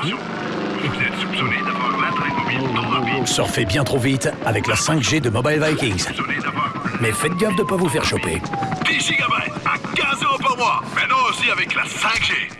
Attention, vous êtes soupçonné d'avoir l'atteinte mobile trop rapide. Surfez bien trop vite avec la 5G de Mobile Vikings. Mais faites gaffe de ne pas vous faire choper. 10 gigabytes à 15 euros par mois. Maintenant aussi avec la 5G.